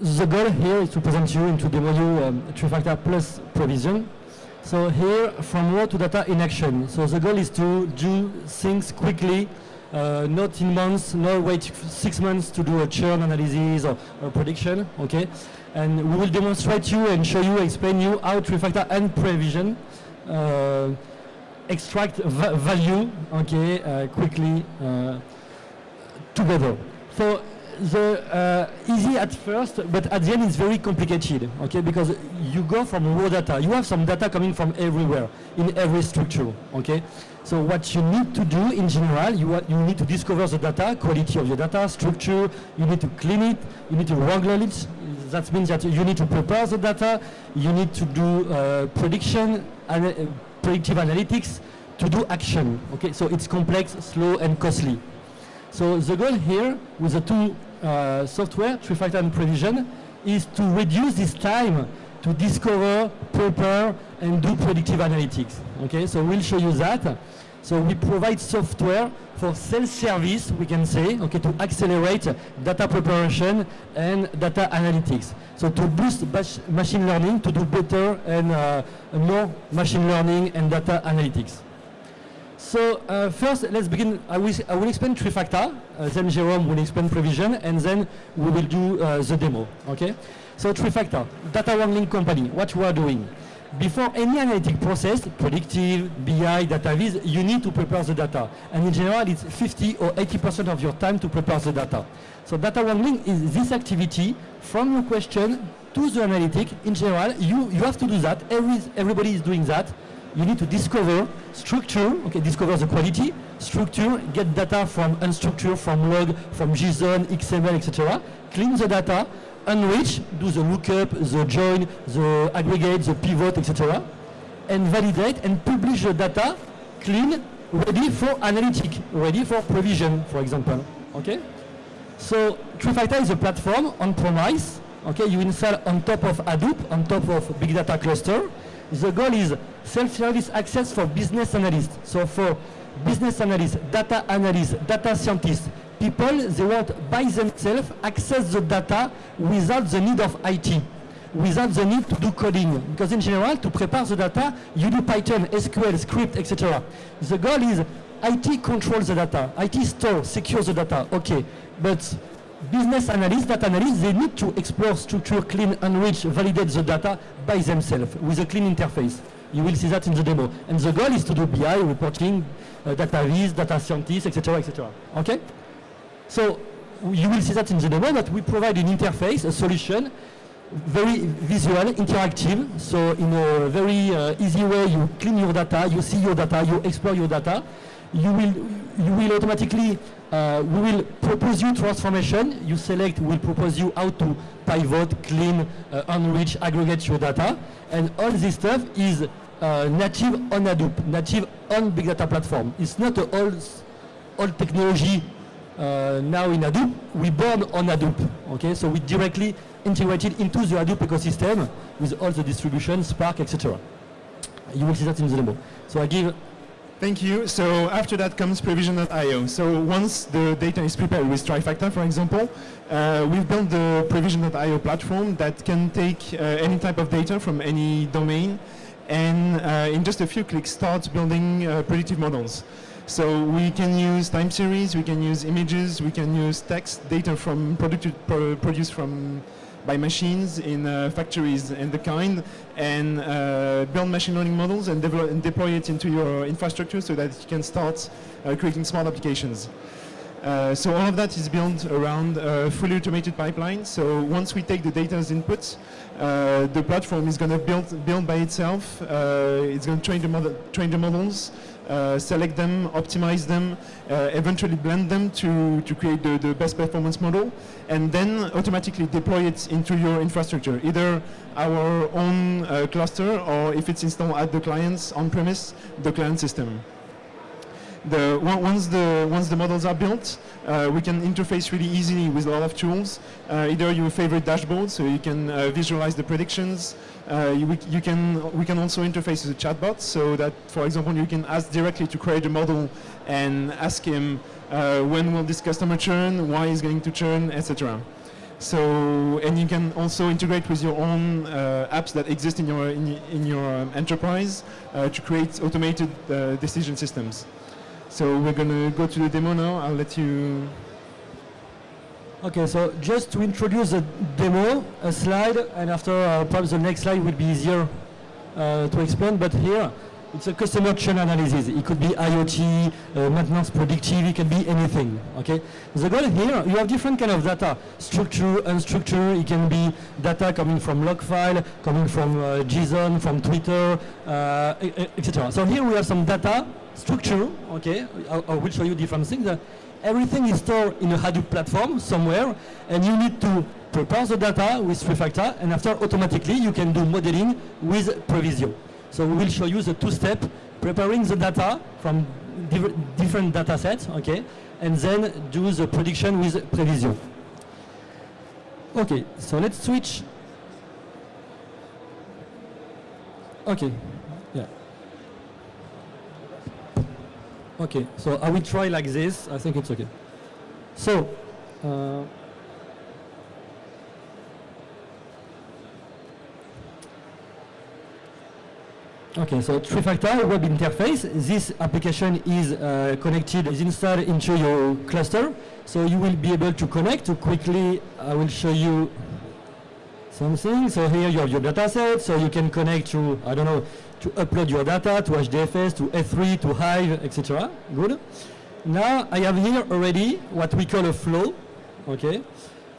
The goal here is to present you and to demo you um, Trifacta Plus Prevision. So here, from raw to data in action. So the goal is to do things quickly, uh, not in months, not wait six months to do a churn analysis or, or prediction, okay? And we will demonstrate you and show you, explain you how Trifacta and Prevision uh, extract va value, okay, uh, quickly uh, together. So the uh, easy at first, but at the end it's very complicated, okay? Because you go from raw data. You have some data coming from everywhere, in every structure, okay? So what you need to do in general, you, you need to discover the data, quality of your data, structure, you need to clean it, you need to wrangle it. That means that you need to prepare the data, you need to do uh, prediction, and, uh, predictive analytics, to do action, okay? So it's complex, slow, and costly. So the goal here with the two uh, software, Trifacta and Prevision, is to reduce this time to discover, prepare, and do predictive analytics. Okay, so we'll show you that. So we provide software for self-service, we can say, okay, to accelerate data preparation and data analytics. So to boost machine learning, to do better and uh, more machine learning and data analytics. So uh, first, let's begin. I will, I will explain Trifacta, uh, then Jerome will explain Prevision, and then we will do uh, the demo, okay? So Trifacta, data wrangling company, what we are doing. Before any analytic process, predictive, BI, data viz, you need to prepare the data. And in general, it's 50 or 80% of your time to prepare the data. So data wrangling is this activity from your question to the analytic. In general, you, you have to do that. Every, everybody is doing that you need to discover structure, okay, discover the quality, structure, get data from unstructured, from log, from JSON, XML, etc. Clean the data, enrich, do the lookup, the join, the aggregate, the pivot, etc. And validate and publish the data clean, ready for analytic, ready for Prevision, for example. Okay? So Trifacta is a platform on premise. Okay, you install on top of Hadoop, on top of big data cluster. The goal is self-service access for business analysts. So for business analysts, data analysts, data scientists, people, they want by themselves access the data without the need of IT, without the need to do coding. Because in general, to prepare the data, you do Python, SQL, script, etc. The goal is IT controls the data, IT store, secures the data, okay. But business analysts, data analysts, they need to explore structure, clean, enrich, validate the data by themselves with a clean interface. You will see that in the demo. And the goal is to do BI, reporting, uh, data viz, data scientists, etc., etc. Okay? So you will see that in the demo, but we provide an interface, a solution, very visual, interactive. So in a very uh, easy way, you clean your data, you see your data, you explore your data. You will, you will automatically uh, we will propose you transformation. You select, we'll propose you how to pivot, clean, uh, enrich, aggregate your data. And all this stuff is uh, native on Hadoop, native on Big Data Platform. It's not an old, old technology uh, now in Hadoop. We born on Hadoop, okay? So we directly integrated into the Hadoop ecosystem with all the distribution, Spark, etc. You will see that in the demo. So I give Thank you. So after that comes Prevision.io. So once the data is prepared with Trifacta, for example, uh, we've built the Prevision.io platform that can take uh, any type of data from any domain and uh, in just a few clicks start building uh, predictive models. So we can use time series, we can use images, we can use text data from pro produced from by machines in uh, factories and the kind and uh, build machine learning models and, and, deploy it into your infrastructure so that you can start uh, creating smart applications. Uh, so all of that is built around fully automated pipeline. So once we take the data as inputs, uh, the platform is going to build build by itself. It's going to train the model, train the models, uh, select them, optimize them, uh, eventually blend them to, to create the, the best performance model, and then automatically deploy it into your infrastructure, either our own uh, cluster or if it's installed at the client's on-premise, the client system. The, once, the, once the models are built, uh, we can interface really easily with a lot of tools. Uh, either your favorite dashboard, so you can uh, visualize the predictions. Uh, you, you, can, we can also interface with a chatbot, so that, for example, you can ask directly to create a model and ask him uh, when will this customer churn, why is going to churn, etc. So, and you can also integrate with your own uh, apps that exist in your in, in your um, enterprise uh, to create automated uh, decision systems. So we're gonna go to the demo now. I'll let you. Okay, so just to introduce the demo, a slide, and after uh, perhaps the next slide will be easier uh, to explain, but here it's a customer churn analysis. It could be IoT, uh, maintenance predictive, it can be anything, okay? The goal here, you have different kind of data, structure, unstructured, it can be data coming from log file, coming from uh, JSON, from Twitter, uh, etc. So here we have some data, structure, okay? I, I will show you different things. Uh, everything is stored in a Hadoop platform somewhere, and you need to prepare the data with Trifacta, and after automatically you can do modeling with Previsio. So we will show you the two-step, preparing the data from diff different data sets, okay, and then do the prediction with Previsio. Okay, so let's switch. Okay, yeah. Okay, so I will try like this. I think it's okay. So, uh, okay, so Trifacta web interface. This application is uh, connected, is installed into your cluster. So you will be able to connect. To quickly, I will show you something. So here you have your data set. So you can connect to, I don't know, to upload your data to HDFS, to S3, to Hive, etc. Good. Now I have here already what we call a flow. Okay.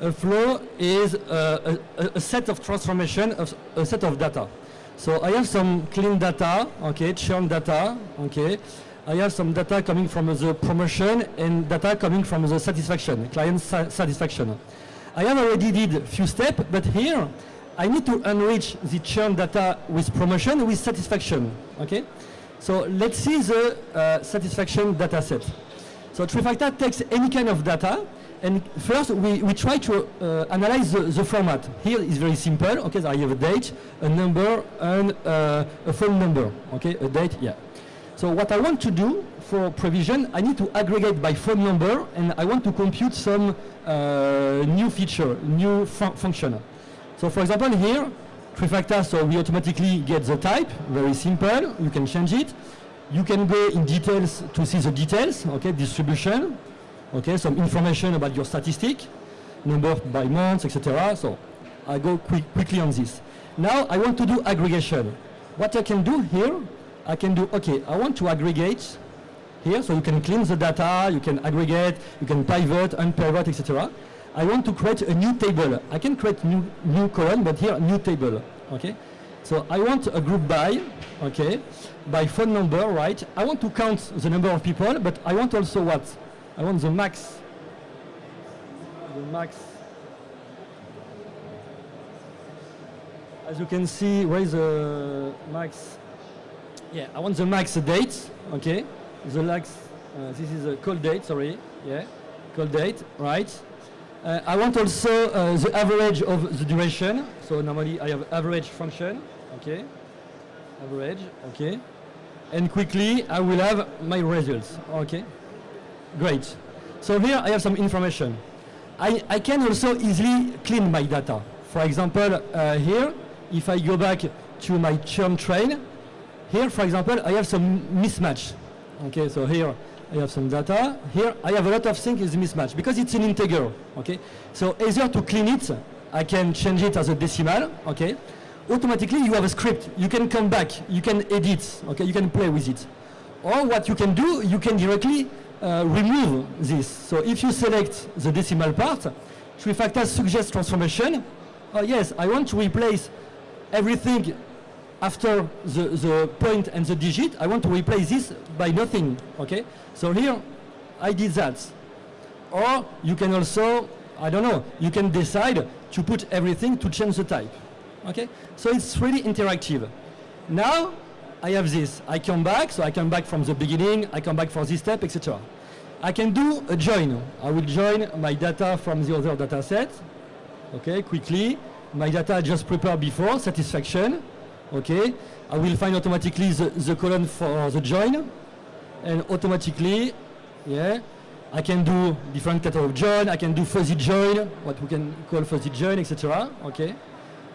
A flow is uh, a, a set of transformation of a set of data. So I have some clean data, okay, churn data, okay. I have some data coming from the promotion and data coming from the satisfaction, client sa satisfaction. I have already did a few steps, but here I need to enrich the churn data with promotion with satisfaction. Okay, so let's see the uh, satisfaction data set. So Trifacta takes any kind of data, and first we, we try to uh, analyze the, the format. Here is very simple. Okay, so I have a date, a number, and uh, a phone number. Okay, a date, yeah. So what I want to do for Prevision, I need to aggregate by phone number, and I want to compute some uh, new feature, new fun function. So for example here, Trifacta, so we automatically get the type, very simple, you can change it. You can go in details to see the details, okay, distribution, okay, some information about your statistic, number by months, etc. So I go quick, quickly on this. Now I want to do aggregation. What I can do here, I can do, okay, I want to aggregate here, so you can clean the data, you can aggregate, you can pivot, unpivot, etc. I want to create a new table. I can create new, new column, but here, new table, okay? So I want a group by, okay, by phone number, right? I want to count the number of people, but I want also what? I want the max, the max. As you can see, where is the max? Yeah, I want the max date, okay? The max, uh, this is a call date, sorry, yeah, call date, right? Uh, I want also uh, the average of the duration. So normally I have average function, okay, average, okay, and quickly I will have my results, okay, great. So here I have some information. I, I can also easily clean my data. For example, uh, here, if I go back to my churn train, here, for example, I have some mismatch. Okay, so here I have some data. Here I have a lot of things is mismatch because it's an integer. Okay, so easier to clean it, I can change it as a decimal. Okay, automatically you have a script. You can come back, you can edit. Okay, you can play with it. Or what you can do, you can directly uh, remove this. So if you select the decimal part, Trifacta suggests transformation. Oh yes, I want to replace everything after the, the point and the digit, I want to replace this by nothing, okay? So here, I did that. Or you can also, I don't know, you can decide to put everything to change the type, okay? So it's really interactive. Now, I have this. I come back, so I come back from the beginning, I come back for this step, etc. I can do a join. I will join my data from the other data set, okay, quickly. My data I just prepared before, satisfaction, okay. I will find automatically the, the column for the join, and automatically, yeah, I can do different kind of join. I can do fuzzy join, what we can call fuzzy join, etc. Okay.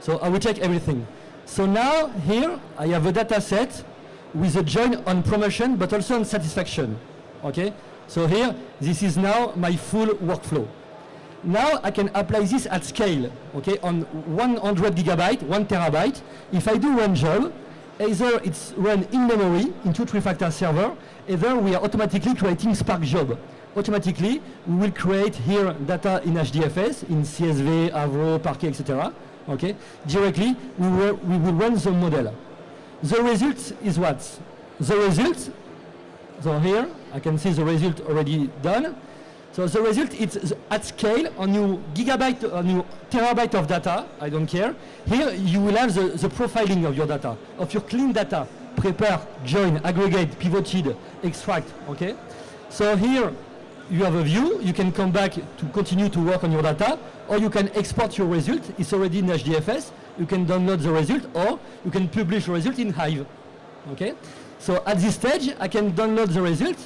So I will check everything. So now here I have a data set with a join on promotion, but also on satisfaction. Okay. So here this is now my full workflow. Now I can apply this at scale. Okay, on 100 gigabyte, one terabyte. If I do one job, either it's run in memory into Trifacta server, either we are automatically creating Spark job automatically we will create here data in HDFS, in CSV, Avro, Parquet, etc. Okay, directly we will, we will run the model. The result is what? The result, so here I can see the result already done. So the result is at scale on your gigabyte, on your terabyte of data, I don't care. Here you will have the, the profiling of your data, of your clean data, prepare, join, aggregate, pivoted, extract, okay? So here you have a view, you can come back to continue to work on your data, or you can export your result, it's already in HDFS, you can download the result, or you can publish the result in Hive. Okay? So at this stage, I can download the result,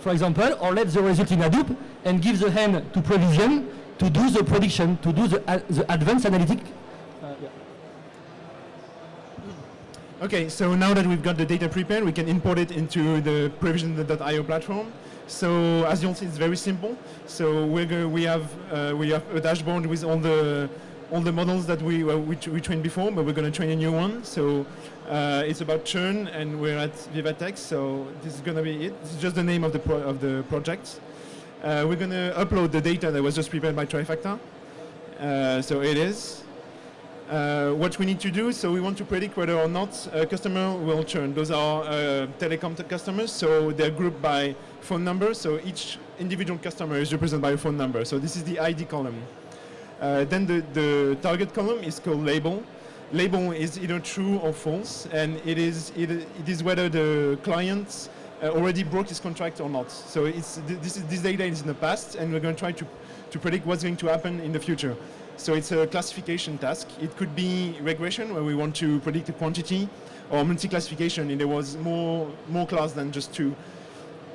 for example, or let the result in Hadoop, and give the hand to Prevision to do the prediction, to do the, uh, the advanced analytic. Uh, yeah. Okay, so now that we've got the data prepared, we can import it into the Prevision.io platform. So as you'll see, it's very simple. So we're we have uh, we have a dashboard with all the all the models that we we, we, trained before, but we're going to train a new one. So uh, it's about churn, and we're at Vivatex. So this is going to be it. Is just the name of the of the project. Uh, we're going to upload the data that was just prepared by Trifacta. Uh, so it is. Uh, what we need to do, so we want to predict whether or not a customer will churn. Those are uh, telecom customers, so they're grouped by phone number. So each individual customer is represented by a phone number. So this is the ID column. Uh, then the, the target column is called label. Label is either true or false, and it is, it, it is whether the client uh, Uh, already broke his contract or not. So it's, this, is, this data is in the past, and we're going to try to, to predict what's going to happen in the future. So it's a classification task. It could be regression, where we want to predict a quantity, or multi-classification, and there was more, more class than just two.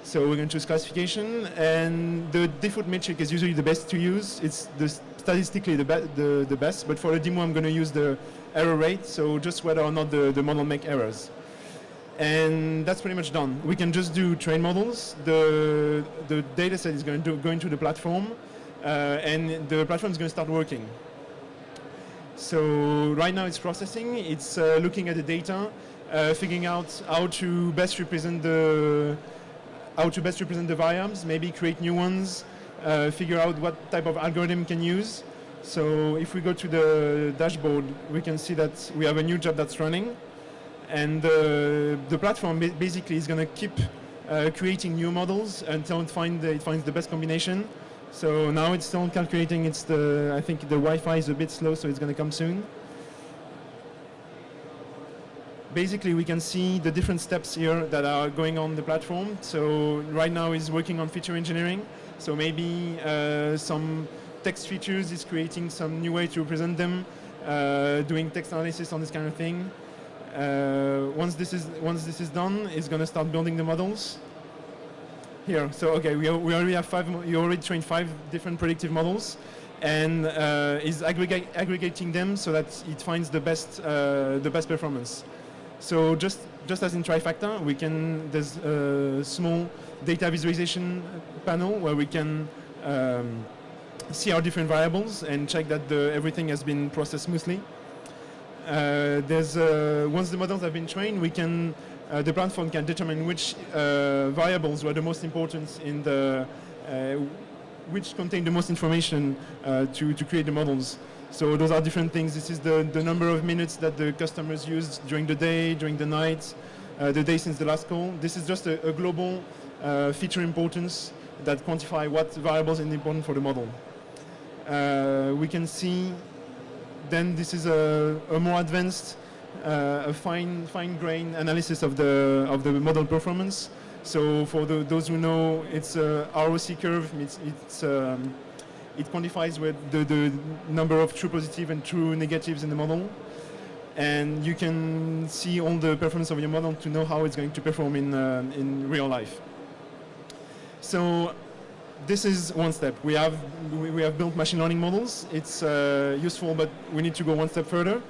So we're going to choose classification, and the default metric is usually the best to use. It's the statistically the, be the, the best, but for the demo I'm going to use the error rate, so just whether or not the, the model make errors. And that's pretty much done. We can just do train models. The, the data set is going to go into the platform, uh, and the platform is going to start working. So right now it's processing, it's uh, looking at the data, uh, figuring out how to best represent the how to best represent the variables, maybe create new ones, uh, figure out what type of algorithm can use. So if we go to the dashboard, we can see that we have a new job that's running. And uh, the platform basically is going to keep uh, creating new models until it, find it finds the best combination. So now it's still calculating. It's the I think the Wi-Fi is a bit slow, so it's going to come soon. Basically, we can see the different steps here that are going on the platform. So right now is working on feature engineering. So maybe uh, some text features is creating some new way to represent them, uh, doing text analysis on this kind of thing. Uh, once this is once this is done, it's going to start building the models here. So okay, we, we already have five. You already trained five different predictive models, and uh, is aggregate, aggregating them so that it finds the best uh, the best performance. So just just as in Trifacta, we can there's a small data visualization panel where we can um, see our different variables and check that the, everything has been processed smoothly. Uh, there's uh, once the models have been trained, we can uh, the platform can determine which uh, variables were the most important in the, uh, which contain the most information uh, to, to create the models. So those are different things. This is the, the number of minutes that the customers used during the day, during the night, uh, the day since the last call. This is just a, a global uh, feature importance that quantify what variables are important for the model. we can see then this is a, a more advanced uh, a fine fine grain analysis of the of the model performance. So for the, those who know, it's a ROC curve. It's, it's um, it quantifies with the, the number of true positive and true negatives in the model. And you can see all the performance of your model to know how it's going to perform in, uh, in real life. So this is one step. We have we, have built machine learning models. It's uh, useful, but we need to go one step further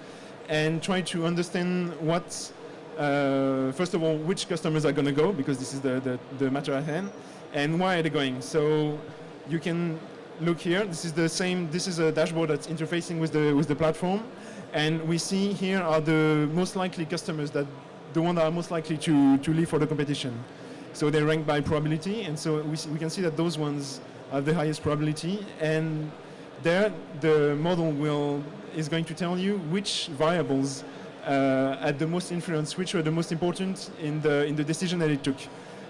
and try to understand what, uh, first of all, which customers are going to go because this is the, the, the matter at hand, and why are they going. So you can look here. This is the same. This is a dashboard that's interfacing with the with the platform, and we see here are the most likely customers that the one that are most likely to to leave for the competition. So they rank by probability, and so we, we can see that those ones have the highest probability, and there the model will is going to tell you which variables uh, had the most influence, which were the most important in the in the decision that it took.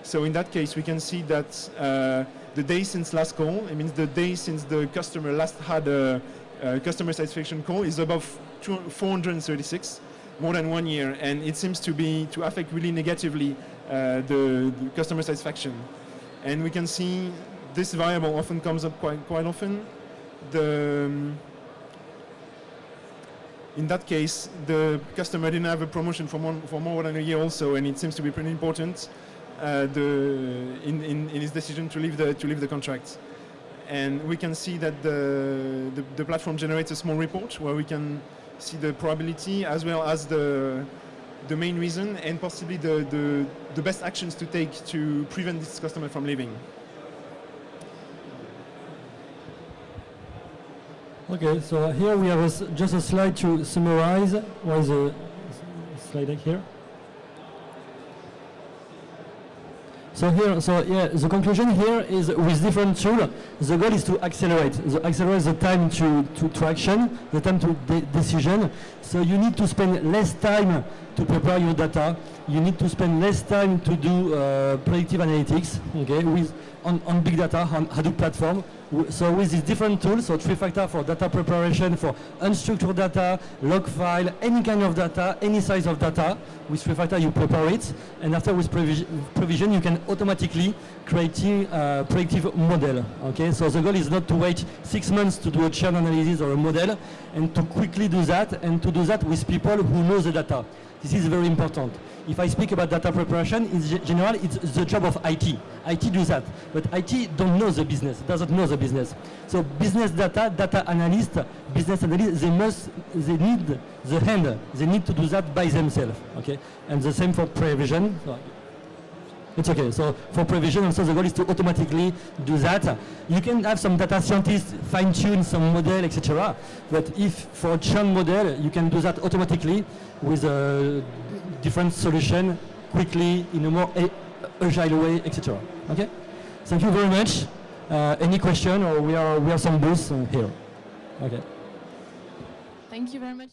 So in that case, we can see that uh, the day since last call, it means the day since the customer last had a, a customer satisfaction call is above 436, more than one year, and it seems to be to affect really negatively uh, the, the, customer satisfaction. And we can see this variable often comes up quite quite often. The um, in that case, the customer didn't have a promotion for, one, for more than a year also, and it seems to be pretty important uh, the, in, in, in, his decision to leave the, to leave the contract. And we can see that the, the, the platform generates a small report where we can see the probability as well as the, the main reason and possibly the, the, the best actions to take to prevent this customer from leaving. Okay, so here we have a, just a slide to summarize. What is the slide here? So here, so yeah, the conclusion here is with different tool, the goal is to accelerate, the accelerate the time to, to, to action, the time to de decision. So you need to spend less time to prepare your data. You need to spend less time to do uh, predictive analytics, okay, with on, on big data, on Hadoop platform. So with these different tools, so Trifacta for data preparation, for unstructured data, log file, any kind of data, any size of data, with Trifacta you prepare it, and after with Prevision you can automatically create a predictive model. Okay, so the goal is not to wait six months to do a churn analysis or a model, and to quickly do that, and to do that with people who know the data. This is very important. If I speak about data preparation, in general, it's the job of IT. IT do that, but IT don't know the business, doesn't know the business. So business data, data analyst, business analyst, they must, they need the hand, they need to do that by themselves, okay? And the same for prevision. So it's okay. So for prevision, also the goal is to automatically do that. You can have some data scientists fine-tune some model, etc. But if for a churn model, you can do that automatically with a different solution quickly in a more agile way, etc. Okay? Thank you very much. Uh, any question or we are we have some booths here. Okay. Thank you very much.